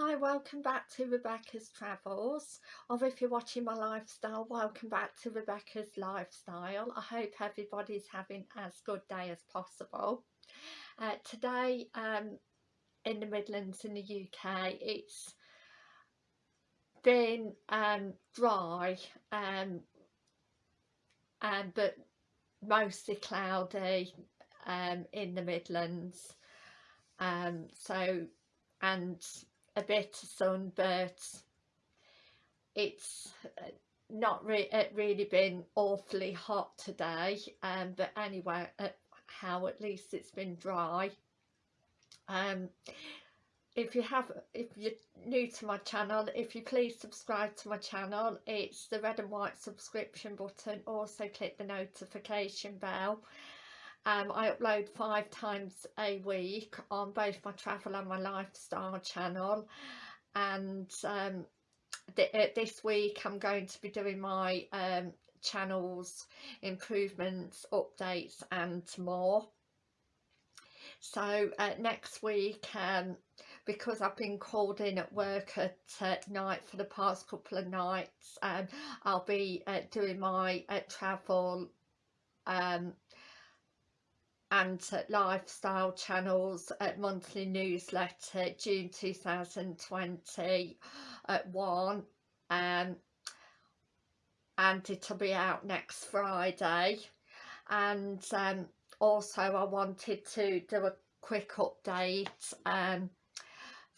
Hi, welcome back to Rebecca's Travels, or if you're watching my lifestyle, welcome back to Rebecca's Lifestyle. I hope everybody's having as good day as possible. Uh, today um, in the Midlands in the UK, it's been um, dry, um, and but mostly cloudy um, in the Midlands. Um, so, and a bit of sun but it's uh, not re really been awfully hot today um, but anyway uh, how at least it's been dry. Um, if you have if you're new to my channel if you please subscribe to my channel it's the red and white subscription button. Also click the notification bell um, I upload five times a week on both my travel and my lifestyle channel. And um, th uh, this week I'm going to be doing my um, channels improvements updates and more. So uh, next week um, because I've been called in at work at uh, night for the past couple of nights um, I'll be uh, doing my uh, travel um, and lifestyle channels at monthly newsletter June 2021 um, and it'll be out next Friday. And um, also I wanted to do a quick update um,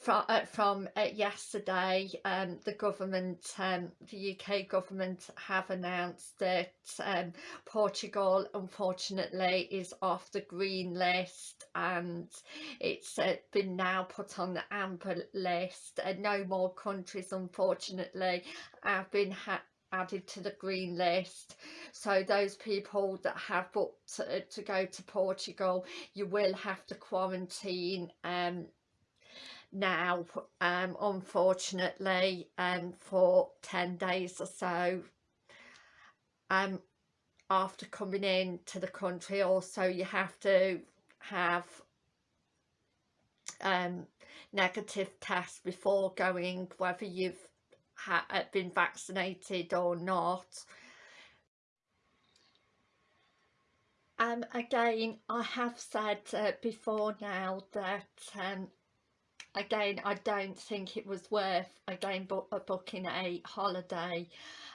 from, uh, from uh, yesterday um, the government um, the UK government have announced that um, Portugal unfortunately is off the green list and it's uh, been now put on the amber list. And no more countries unfortunately have been added to the green list. So those people that have booked uh, to go to Portugal you will have to quarantine um, now um, unfortunately um, for 10 days or so um, after coming in to the country also you have to have um, negative tests before going whether you've uh, been vaccinated or not. Um, again I have said uh, before now that um, again I don't think it was worth again uh, booking a holiday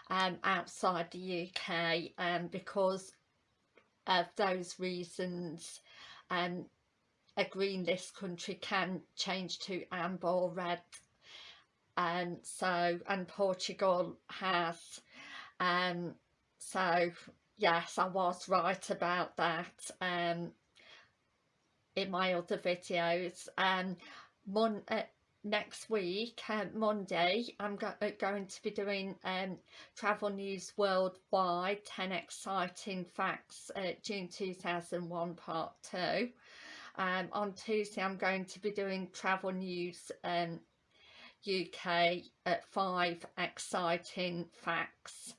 um, outside the UK um, because of those reasons. Um, a green list country can change to amber or red. And um, so and Portugal has. Um so yes I was right about that um in my other videos. Um mon uh, next week uh, Monday I'm go uh, going to be doing um, travel news worldwide 10 exciting facts uh, June 2001 part 2 um, on Tuesday I'm going to be doing travel news um, UK at 5 exciting facts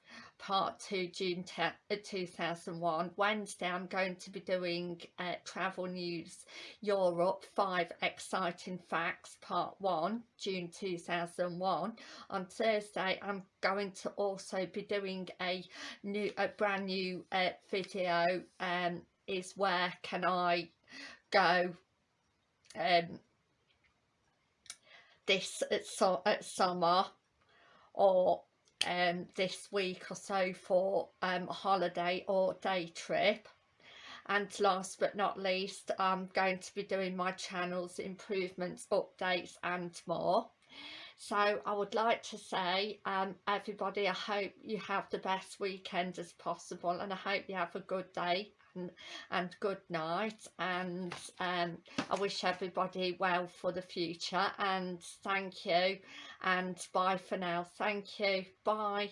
part 2 June uh, 2001 Wednesday I'm going to be doing uh, travel news Europe 5 exciting facts part 1 June 2001 on Thursday I'm going to also be doing a new a brand new uh, video um is where can I go? Um this at, so, at summer or um, this week or so for um, a holiday or day trip. And last but not least I'm going to be doing my channel's improvements updates and more so I would like to say um, everybody I hope you have the best weekend as possible and I hope you have a good day and, and good night and um, I wish everybody well for the future and thank you and bye for now. Thank you. Bye